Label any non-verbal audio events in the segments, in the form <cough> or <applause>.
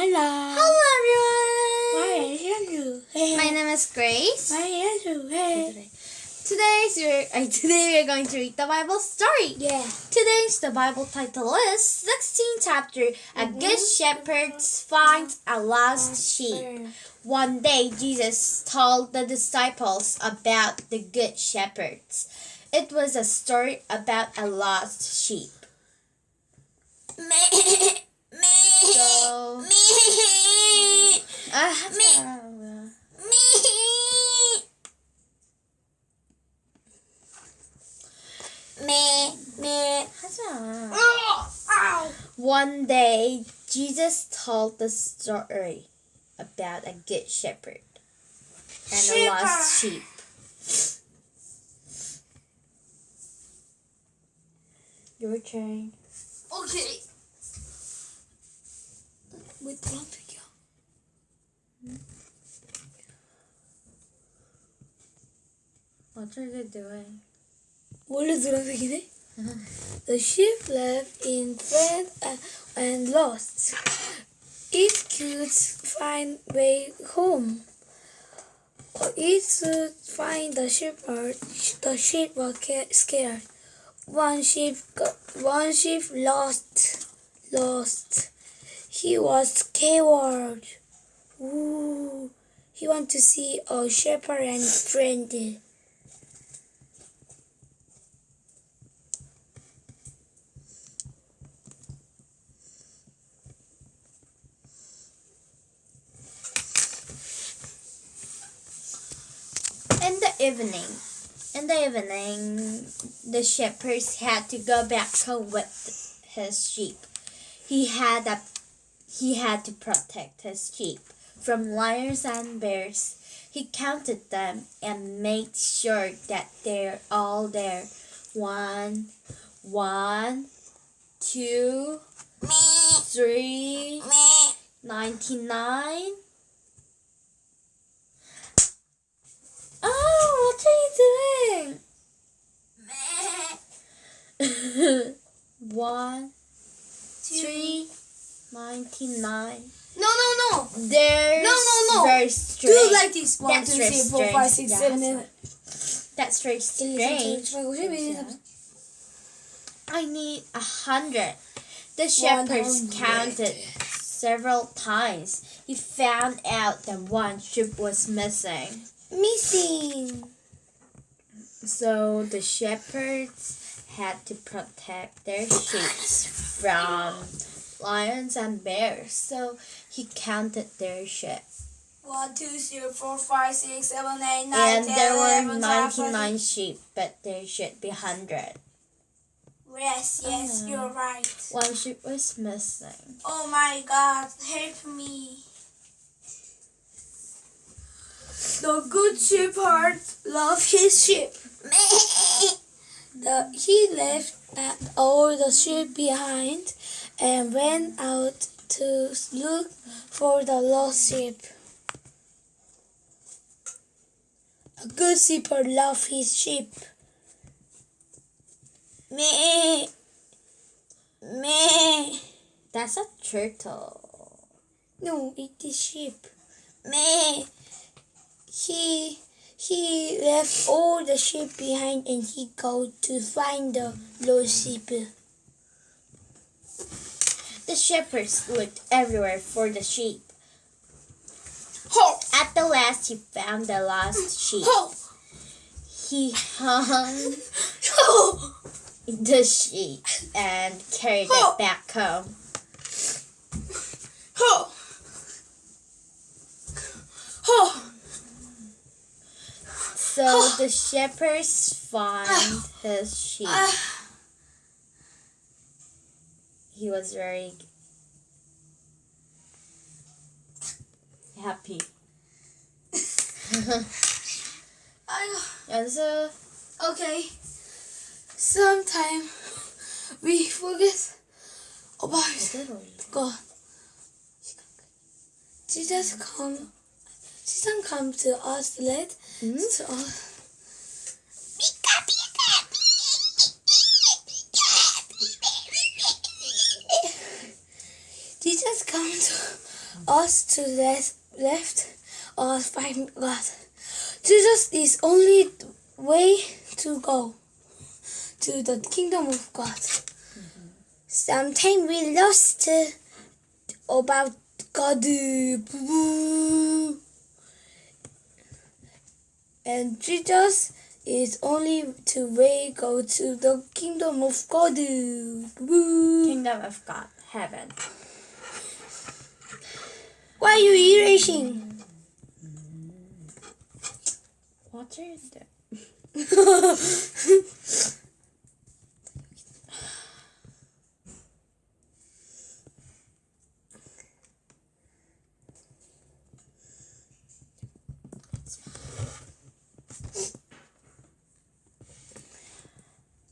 Hello. Hello everyone. My name is Andrew. Hey. My name is Grace. My name is Andrew. Hey. Today's we're, uh, today we're going to read the Bible story. Yeah. Today's the Bible title is 16 chapter A Good Shepherd Finds a Lost Sheep. One day Jesus told the disciples about the good shepherds. It was a story about a lost sheep. <coughs> <coughs> So uh, One day, Jesus told the story about a good shepherd and a lost sheep. Your turn. Okay. Wait, don't pick. What doing? What is again? The sheep left in front and, uh, and lost. It could find way home. It should find the shepherd. The sheep ca- scared. One sheep, one sheep lost, lost. He was scared. He want to see a shepherd and friend. In the evening, in the evening, the shepherds had to go back home with his sheep. He had a, he had to protect his sheep from lions and bears. He counted them and made sure that they're all there. One, one, two, three, ninety-nine. Oh, what are you doing? <laughs> One, three, ninety-nine. No, no, no. There's No, no, no. Very Do like this. One, That's two, three, four, five, six, strange. seven, eight. That's very strange. I need a hundred. The shepherds counted several times. He found out that one sheep was missing. Missing. So the shepherds had to protect their sheep from lions and bears. So he counted their sheep. One, two, three, four, five, six, seven, eight, nine, And ten, there were eleven, twelve, 99 sheep, but there should be 100. Yes, yes, Uh. you're right. One sheep was missing. Oh my God, help me. The good shepherd loved his sheep. <laughs> The, he left all the sheep behind and went out to look for the lost sheep. A good shepherd loves his sheep. Me, me. That's a turtle. No, it is sheep. Me. He he left all the sheep behind and he go to find the lost sheep. The shepherds looked everywhere for the sheep. Ho! At the last, he found the lost mm. sheep. Ho! He hung Ho! the sheep and carried it back home. Ho! Ho! So the shepherds find his ah. sheep. Ah. He was very happy. I, <laughs> And so okay. Sometime we forget about God. Jesus come. Jesus come to us let Hmm? to us. Jesus come to <laughs> us to left, left or find God. Jesus is only way to go to the kingdom of God. Sometimes we lost about God. And Jesus is only to way go to the kingdom of God. Kingdom of God, heaven. Why are you erasing? What are you doing?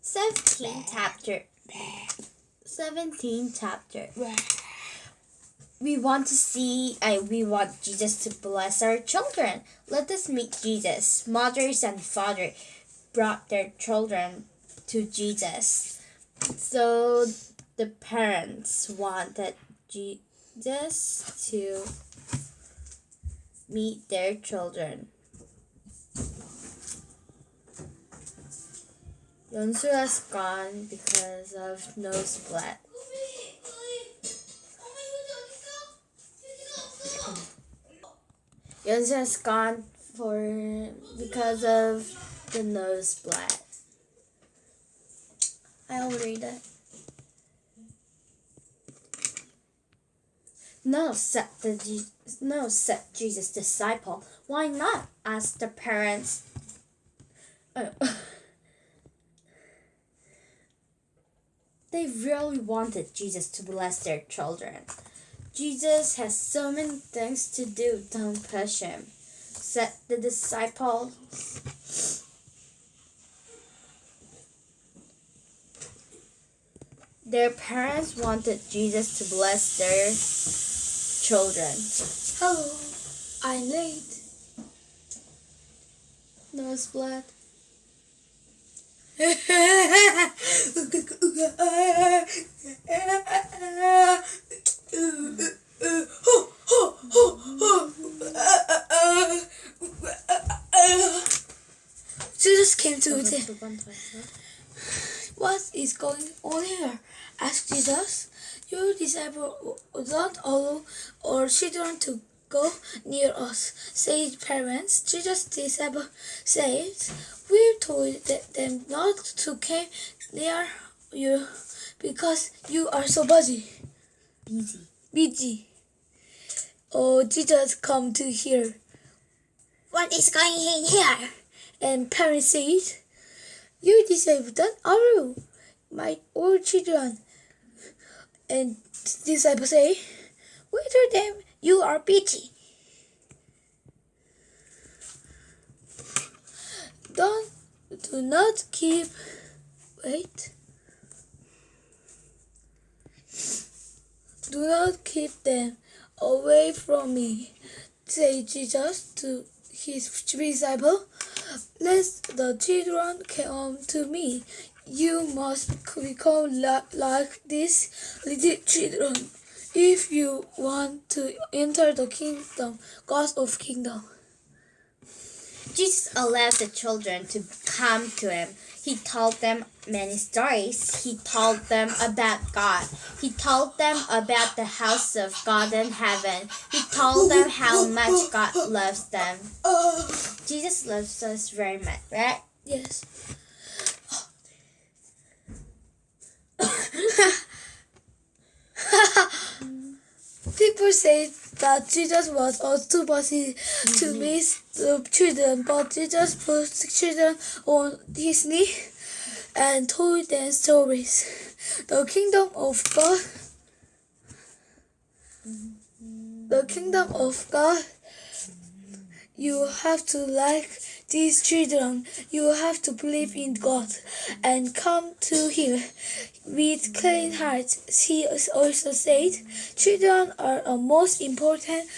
Seventeen chapter. Seventeen chapter. We want to see, uh, we want Jesus to bless our children. Let us meet Jesus. Mothers and father brought their children to Jesus. So the parents wanted Jesus to meet their children. Yonsu has gone because of nosebleed. Yonsu just gone for because of the nose nosebleed. I'll read it. No, said the Je- no, said Jesus' disciple. Why not? asked the parents. Oh. <laughs> they really wanted Jesus to bless their children. Jesus has so many things to do. Don't push him, said the disciples. Their parents wanted Jesus to bless their children. Hello, I'm late. Nosebleed. <laughs> Jesus came to them. What is going on here? asked Jesus. Your disciples don't allow our children to go near us, said parents. Jesus' disciples said, We told them not to come near you because you are so busy. Easy. busy. Oh, Jesus come to here. What is going in here? And parents said, You disciples don't are my old children. And disciples say, We told them you are busy. Don't do not keep wait. Do not keep them away from me, said Jesus to his disciple. Let the children come to me. You must become like these little children if you want to enter the kingdom, God of kingdom. Jesus allowed the children to come to him. He told them many stories. He told them about God. He told them about the house of God in heaven. He told them how much God loves them. Jesus loves us very much, right? Yes. <laughs> People say that Jesus was also busy to mm-hmm. miss the children, but Jesus put the children on his knee and told them stories. The kingdom of God, the kingdom of God, you have to like these children. You have to believe in God and come to Him with clean hearts. He also said, children are uh, most important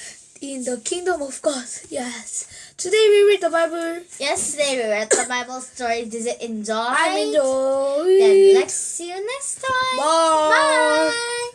in the kingdom of God. Yes. Today we read the Bible. Yesterday we read the Bible story. Did you enjoy? I enjoy. Then let's see you next time. Bye. Bye.